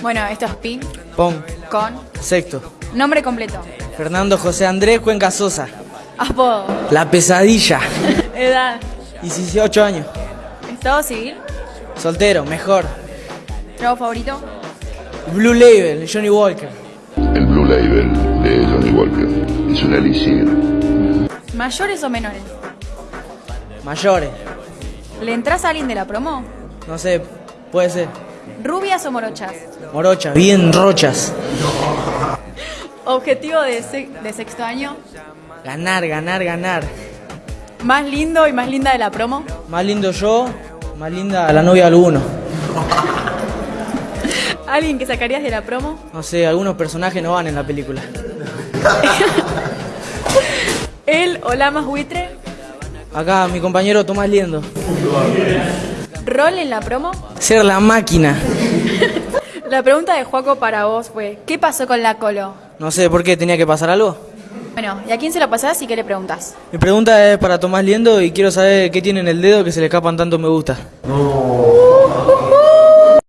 Bueno, esto es Pi, Pon. con Sexto. nombre completo. Fernando José Andrés Cuenca Sosa. Apodo. La pesadilla. Edad. 18 años. Estado civil. Soltero, mejor. Trabajo favorito. Blue Label, Johnny Walker. El Blue Label de Johnny Walker es un elixir. ¿Mayores o menores? Mayores. ¿Le entras a alguien de la promo? No sé, puede ser. ¿Rubias o morochas? Morochas, bien rochas. ¿Objetivo de, se- de sexto año? Ganar, ganar, ganar. ¿Más lindo y más linda de la promo? Más lindo yo, más linda la novia de alguno. ¿Alguien que sacarías de la promo? No sé, algunos personajes no van en la película. ¿Él o la más buitre? Acá mi compañero Tomás Liendo. ¿Rol en la promo? Ser la máquina. La pregunta de Juaco para vos fue, ¿qué pasó con la colo? No sé por qué tenía que pasar algo. Bueno, ¿y a quién se lo pasás y qué le preguntas? Mi pregunta es para Tomás Liendo y quiero saber qué tiene en el dedo que se le escapan tanto me gusta. No.